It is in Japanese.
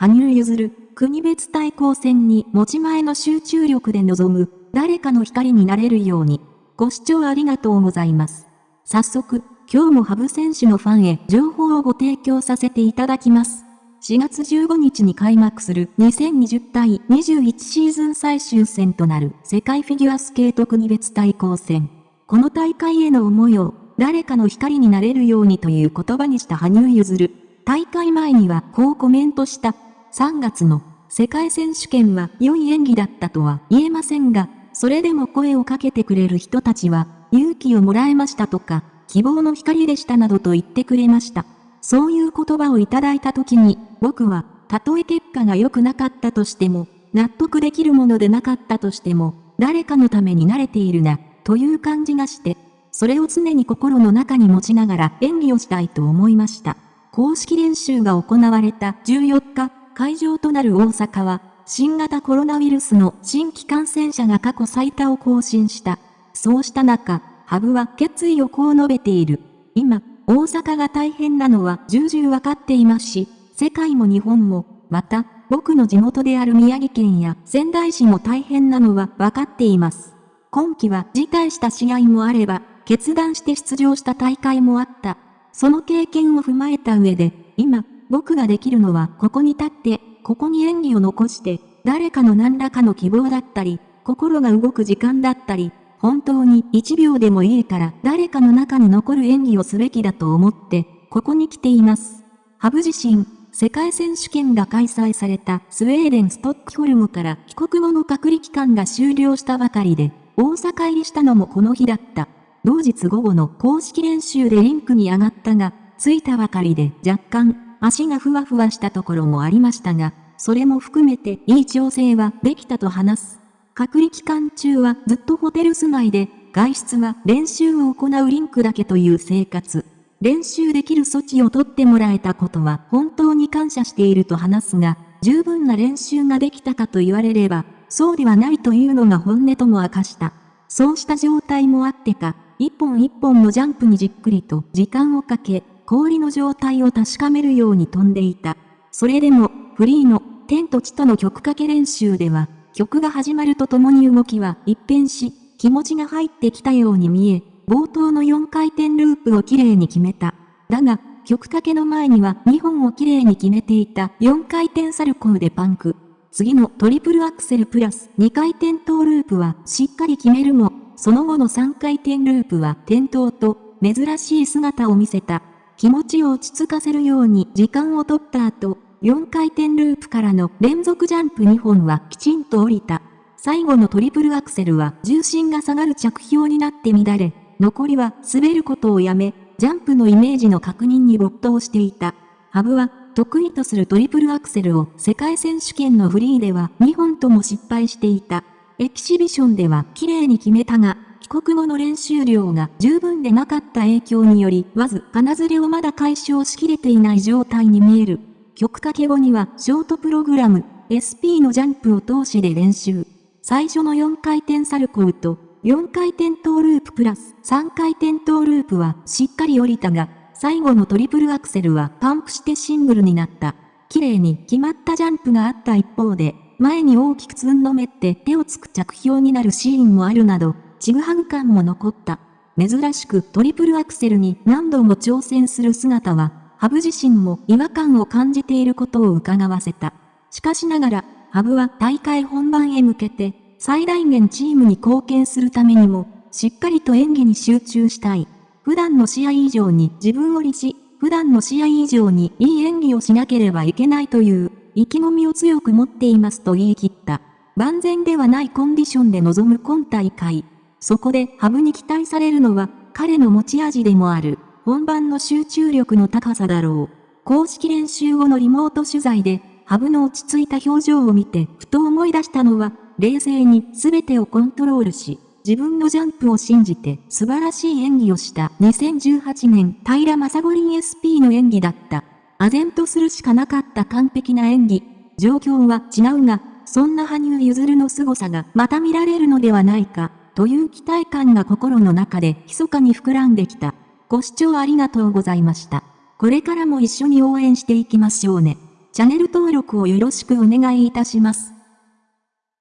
羽生結弦、国別対抗戦に持ち前の集中力で臨む、誰かの光になれるように。ご視聴ありがとうございます。早速、今日もハブ選手のファンへ情報をご提供させていただきます。4月15日に開幕する2020対21シーズン最終戦となる世界フィギュアスケート国別対抗戦。この大会への思いを誰かの光になれるようにという言葉にした羽生結弦。大会前にはこうコメントした。3月の世界選手権は良い演技だったとは言えませんが、それでも声をかけてくれる人たちは勇気をもらえましたとか、希望の光でしたなどと言ってくれました。そういう言葉をいただいた時に、僕は、たとえ結果が良くなかったとしても、納得できるものでなかったとしても、誰かのために慣れているな、という感じがして、それを常に心の中に持ちながら演技をしたいと思いました。公式練習が行われた14日、会場となる大阪は、新型コロナウイルスの新規感染者が過去最多を更新した。そうした中、ハブは決意をこう述べている。今、大阪が大変なのは重々わかっていますし、世界も日本も、また、僕の地元である宮城県や仙台市も大変なのはわかっています。今季は辞退した試合もあれば、決断して出場した大会もあった。その経験を踏まえた上で、今、僕ができるのはここに立って、ここに演技を残して、誰かの何らかの希望だったり、心が動く時間だったり、本当に1秒でもいいから誰かの中に残る演技をすべきだと思って、ここに来ています。ハブ自身、世界選手権が開催されたスウェーデン・ストックホルムから帰国後の隔離期間が終了したばかりで、大阪入りしたのもこの日だった。同日午後の公式練習でリンクに上がったが、着いたばかりで若干足がふわふわしたところもありましたが、それも含めていい調整はできたと話す。隔離期間中はずっとホテル住まいで、外出は練習を行うリンクだけという生活。練習できる措置を取ってもらえたことは本当に感謝していると話すが、十分な練習ができたかと言われれば、そうではないというのが本音とも明かした。そうした状態もあってか、一本一本のジャンプにじっくりと時間をかけ、氷の状態を確かめるように飛んでいた。それでも、フリーの天と地との曲かけ練習では、曲が始まるとともに動きは一変し、気持ちが入ってきたように見え、冒頭の4回転ループをきれいに決めた。だが、曲かけの前には2本をきれいに決めていた4回転サルコーでパンク。次のトリプルアクセルプラス2回転トーループはしっかり決めるも、その後の3回転ループは転倒と珍しい姿を見せた。気持ちを落ち着かせるように時間を取った後、4回転ループからの連続ジャンプ2本はきちんと降りた。最後のトリプルアクセルは重心が下がる着氷になって乱れ、残りは滑ることをやめ、ジャンプのイメージの確認に没頭していた。ハブは得意とするトリプルアクセルを世界選手権のフリーでは2本とも失敗していた。エキシビションでは綺麗に決めたが、帰国後の練習量が十分でなかった影響により、わずかなずれをまだ解消しきれていない状態に見える。曲かけ後にはショートプログラム SP のジャンプを通しで練習。最初の4回転サルコーと4回転トーループプラス3回転トーループはしっかり降りたが、最後のトリプルアクセルはパンプしてシングルになった。綺麗に決まったジャンプがあった一方で、前に大きくつんのめって手をつく着氷になるシーンもあるなど、ちぐはぐ感も残った。珍しくトリプルアクセルに何度も挑戦する姿はハブ自身も違和感を感じていることを伺わせた。しかしながら、ハブは大会本番へ向けて、最大限チームに貢献するためにも、しっかりと演技に集中したい。普段の試合以上に自分を律し、普段の試合以上にいい演技をしなければいけないという意気込みを強く持っていますと言い切った。万全ではないコンディションで臨む今大会。そこでハブに期待されるのは彼の持ち味でもある本番の集中力の高さだろう。公式練習後のリモート取材で、ハブの落ち着いた表情を見て、ふと思い出したのは、冷静に全てをコントロールし、自分のジャンプを信じて素晴らしい演技をした2018年平正五輪 SP の演技だった。唖然とするしかなかった完璧な演技。状況は違うが、そんな羽生結弦の凄さがまた見られるのではないか、という期待感が心の中で密かに膨らんできた。ご視聴ありがとうございました。これからも一緒に応援していきましょうね。チャンネル登録をよろしくお願いいたします。